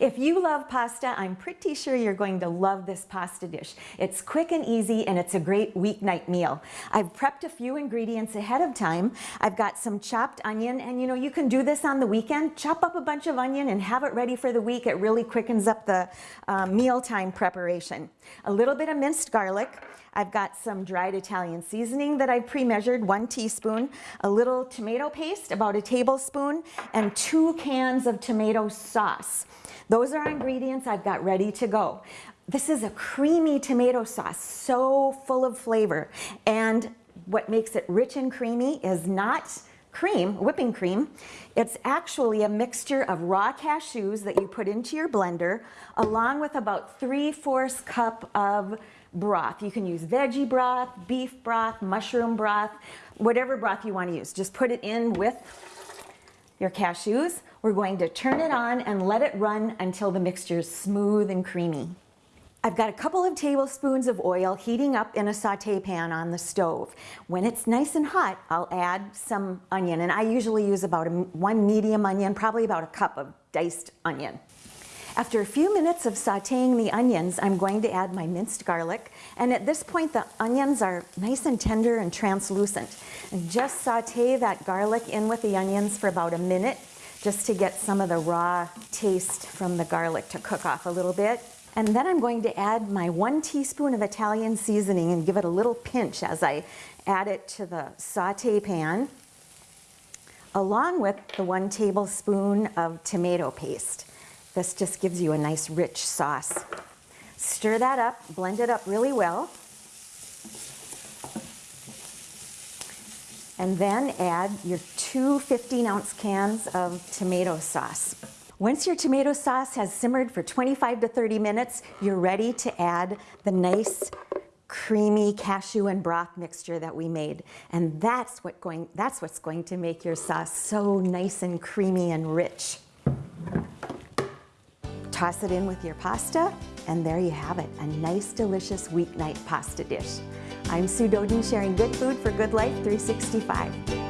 If you love pasta, I'm pretty sure you're going to love this pasta dish. It's quick and easy and it's a great weeknight meal. I've prepped a few ingredients ahead of time. I've got some chopped onion and you know you can do this on the weekend. Chop up a bunch of onion and have it ready for the week. It really quickens up the uh, mealtime preparation. A little bit of minced garlic. I've got some dried Italian seasoning that I've pre-measured, one teaspoon, a little tomato paste, about a tablespoon, and two cans of tomato sauce. Those are ingredients I've got ready to go. This is a creamy tomato sauce, so full of flavor. And what makes it rich and creamy is not cream, whipping cream. It's actually a mixture of raw cashews that you put into your blender along with about 3 fourths cup of broth. You can use veggie broth, beef broth, mushroom broth, whatever broth you want to use. Just put it in with your cashews. We're going to turn it on and let it run until the mixture is smooth and creamy. I've got a couple of tablespoons of oil heating up in a saute pan on the stove. When it's nice and hot, I'll add some onion, and I usually use about a, one medium onion, probably about a cup of diced onion. After a few minutes of sauteing the onions, I'm going to add my minced garlic. And at this point, the onions are nice and tender and translucent. And just saute that garlic in with the onions for about a minute, just to get some of the raw taste from the garlic to cook off a little bit. And then I'm going to add my one teaspoon of Italian seasoning and give it a little pinch as I add it to the saute pan, along with the one tablespoon of tomato paste. This just gives you a nice rich sauce. Stir that up, blend it up really well. And then add your two 15 ounce cans of tomato sauce. Once your tomato sauce has simmered for 25 to 30 minutes, you're ready to add the nice creamy cashew and broth mixture that we made. And that's, what going, that's what's going to make your sauce so nice and creamy and rich. Toss it in with your pasta, and there you have it, a nice, delicious weeknight pasta dish. I'm Sue Doeden sharing good food for good life 365.